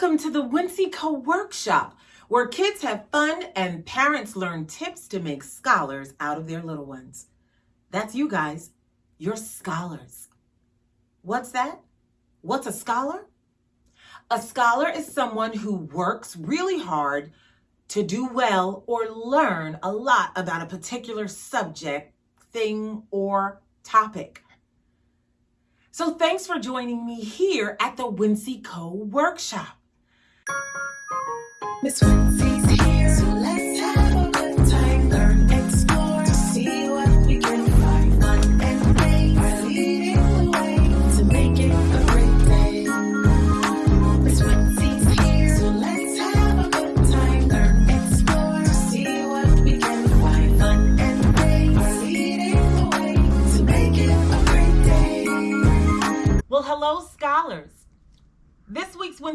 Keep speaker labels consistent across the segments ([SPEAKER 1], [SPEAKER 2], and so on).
[SPEAKER 1] Welcome to the Wincy Co Workshop, where kids have fun and parents learn tips to make scholars out of their little ones. That's you guys. You're scholars. What's that? What's a scholar? A scholar is someone who works really hard to do well or learn a lot about a particular subject, thing, or topic. So thanks for joining me here at the Wincy Co Workshop. Miss Wincy's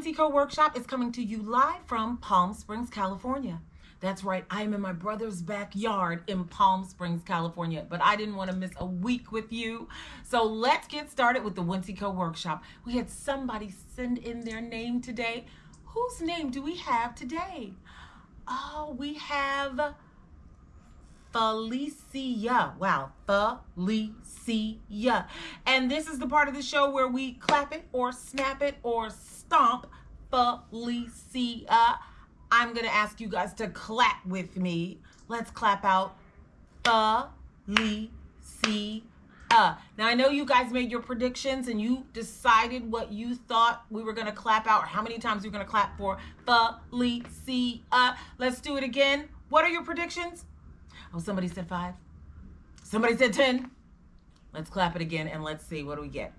[SPEAKER 1] This Co Workshop is coming to you live from Palm Springs, California. That's right, I am in my brother's backyard in Palm Springs, California, but I didn't want to miss a week with you. So let's get started with the Wincy Co Workshop. We had somebody send in their name today. Whose name do we have today? Oh, we have Felicia. Wow, Felicia. And this is the part of the show where we clap it or snap it or stomp Felicia. I'm going to ask you guys to clap with me. Let's clap out Felicia. Now, I know you guys made your predictions and you decided what you thought we were going to clap out or how many times we are going to clap for Felicia. Let's do it again. What are your predictions? Oh, somebody said five. Somebody said 10. Let's clap it again and let's see what do we get.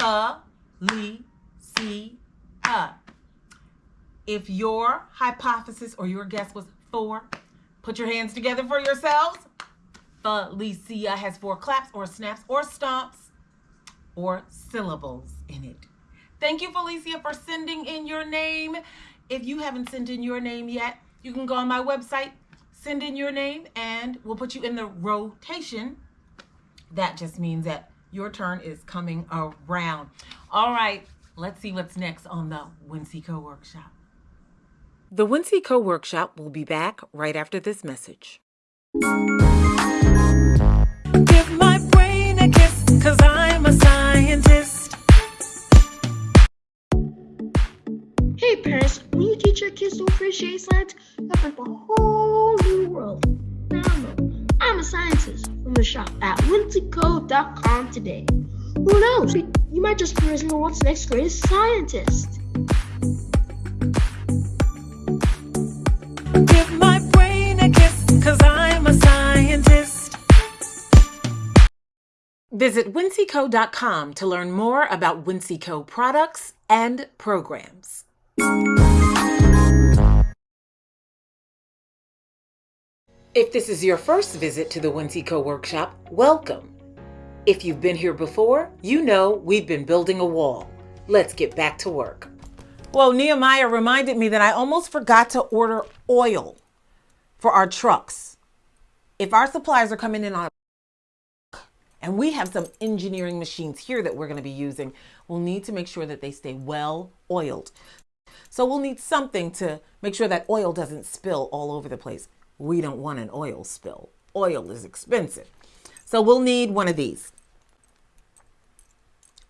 [SPEAKER 1] A, si, a. If your hypothesis or your guess was four, put your hands together for yourselves. Felicia has four claps or snaps or stomps or syllables in it. Thank you, Felicia, for sending in your name. If you haven't sent in your name yet, you can go on my website, send in your name and we'll put you in the rotation. That just means that your turn is coming around. All right, let's see what's next on the Wincy Co Workshop. The Wincy Co Workshop will be back right after this message. Give my brain a kiss, cause I'm a scientist.
[SPEAKER 2] Hey parents, when you teach your kids to appreciate science, you have a whole new world. Now I know, I'm a scientist from the shop at wincyco.com today. Who knows? You might just be the world's next greatest scientist.
[SPEAKER 1] Give my brain a kiss, cause I'm a scientist. Visit wincyco.com to learn more about Wincy Co products and programs. If this is your first visit to the Wincy Co Workshop, welcome. If you've been here before, you know we've been building a wall. Let's get back to work. Well, Nehemiah reminded me that I almost forgot to order oil for our trucks. If our supplies are coming in on and we have some engineering machines here that we're going to be using, we'll need to make sure that they stay well oiled. So we'll need something to make sure that oil doesn't spill all over the place. We don't want an oil spill. Oil is expensive. So we'll need one of these.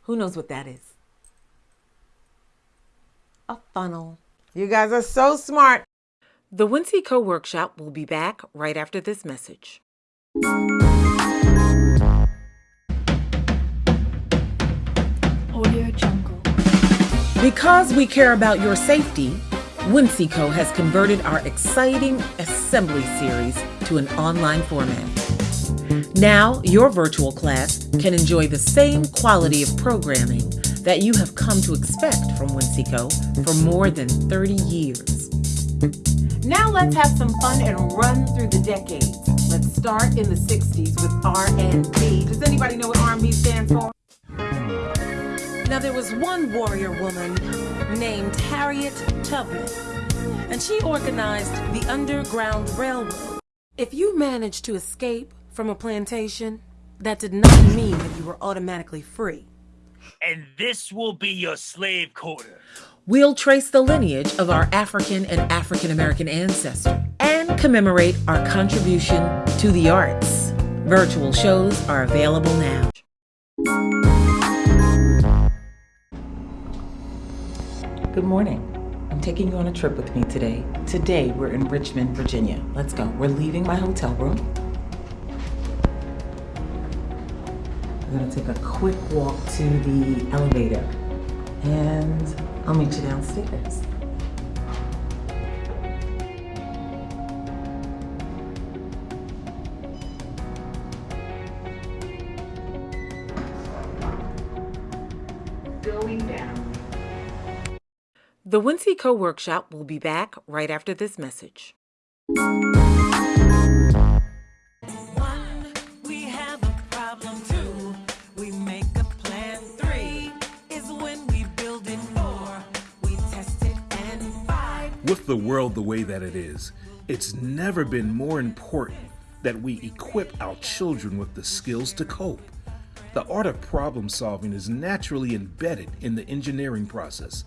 [SPEAKER 1] Who knows what that is? A funnel. You guys are so smart. The Wincy Co Workshop will be back right after this message.
[SPEAKER 2] Audio Jungle.
[SPEAKER 1] Because we care about your safety, Wincy Co has converted our exciting assembly series to an online format. Now, your virtual class can enjoy the same quality of programming that you have come to expect from Wincy Co for more than 30 years. Now let's have some fun and run through the decades. Let's start in the 60s with R&B. Does anybody know what R&B stands for? Now there was one warrior woman named Harriet Tubman, and she organized the Underground Railroad. If you managed to escape from a plantation, that did not mean that you were automatically free.
[SPEAKER 3] And this will be your slave quarter.
[SPEAKER 1] We'll trace the lineage of our African and African American ancestors and commemorate our contribution to the arts. Virtual shows are available now. Good morning. I'm taking you on a trip with me today. Today, we're in Richmond, Virginia. Let's go. We're leaving my hotel room. Gonna take a quick walk to the elevator and I'll meet you downstairs.
[SPEAKER 2] Going down.
[SPEAKER 1] The Wincy Co workshop will be back right after this message.
[SPEAKER 4] The world the way that it is, it's never been more important that we equip our children with the skills to cope. The art of problem solving is naturally embedded in the engineering process,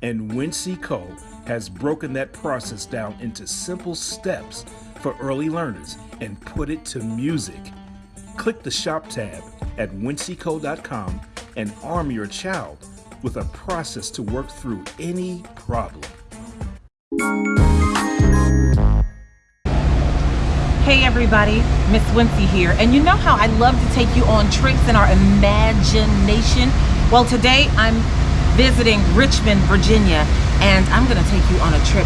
[SPEAKER 4] and Wincy Co has broken that process down into simple steps for early learners and put it to music. Click the Shop tab at wincyco.com and arm your child with a process to work through any problem.
[SPEAKER 1] Hey everybody, Miss Wincy here. And you know how I love to take you on trips in our imagination? Well, today I'm visiting Richmond, Virginia, and I'm gonna take you on a trip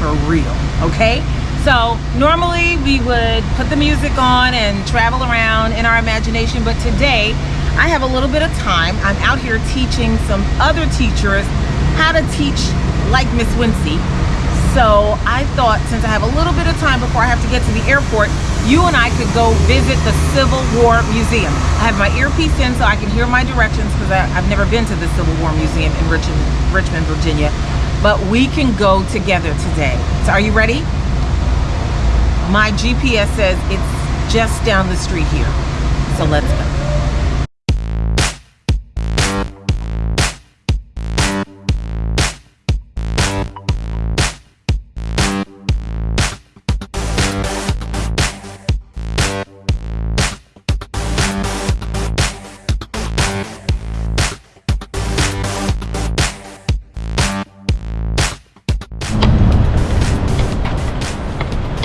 [SPEAKER 1] for real, okay? So normally we would put the music on and travel around in our imagination, but today I have a little bit of time. I'm out here teaching some other teachers how to teach like Miss Wincy. So I thought since I have a little bit of time before I have to get to the airport, you and I could go visit the Civil War Museum. I have my earpiece in so I can hear my directions because I've never been to the Civil War Museum in Richmond, Richmond, Virginia. But we can go together today. So are you ready? My GPS says it's just down the street here. So let's go.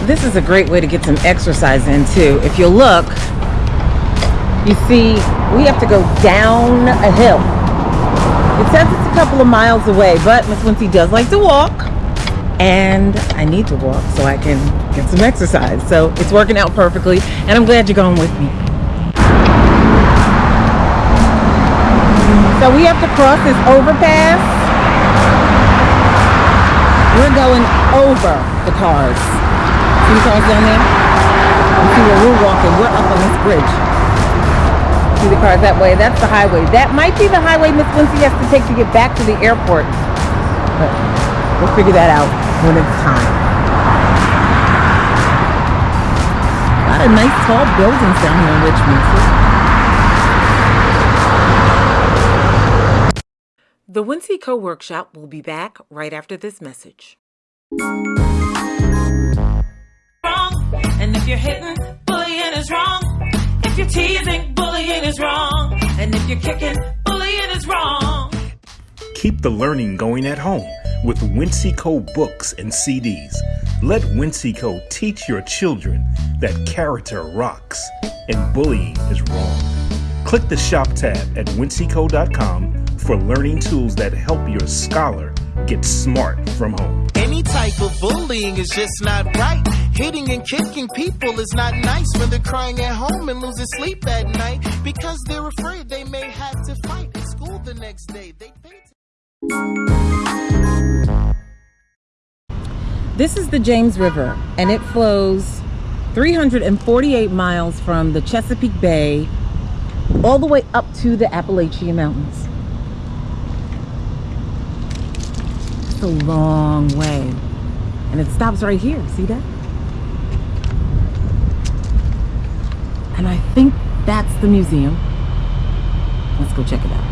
[SPEAKER 1] This is a great way to get some exercise in too. If you look, you see we have to go down a hill. It says it's a couple of miles away, but Miss Wincy does like to walk. And I need to walk so I can get some exercise. So it's working out perfectly, and I'm glad you're going with me. So we have to cross this overpass. We're going over the cars. See the cars down there? You see where we're walking. We're up on this bridge. See the cars that way? That's the highway. That might be the highway Miss Wincy has to take to get back to the airport. But we'll figure that out when it's time. A lot of nice tall buildings down here in Richmond. See? The Wincy Co workshop will be back right after this message.
[SPEAKER 3] Wrong. And if you're hitting, bullying is wrong. If you're teasing, bullying is wrong. And if you're kicking, bullying is wrong.
[SPEAKER 4] Keep the learning going at home with Wincyco books and CDs. Let Wincyco teach your children that character rocks and bullying is wrong. Click the Shop tab at wincyco.com for learning tools that help your scholar get smart from home.
[SPEAKER 5] Any type of bullying is just not right. Hitting and kicking people is not nice when they're crying at home and losing sleep at night because they're afraid they may have to fight at school the next day. They
[SPEAKER 1] This is the James River, and it flows 348 miles from the Chesapeake Bay all the way up to the Appalachian Mountains. It's a long way. And it stops right here. See that? And I think that's the museum. Let's go check it out.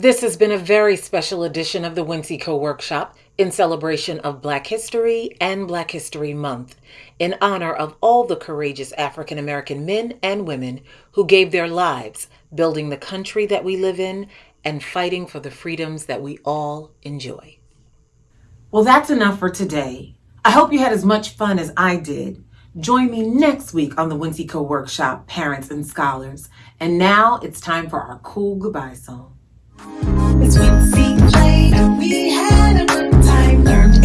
[SPEAKER 1] This has been a very special edition of the Wincy Co Workshop in celebration of Black History and Black History Month, in honor of all the courageous African American men and women who gave their lives building the country that we live in and fighting for the freedoms that we all enjoy. Well, that's enough for today. I hope you had as much fun as I did. Join me next week on the Wincy Co Workshop, Parents and Scholars. And now it's time for our cool goodbye song.
[SPEAKER 3] It's Wincy played and we had a good time. Learned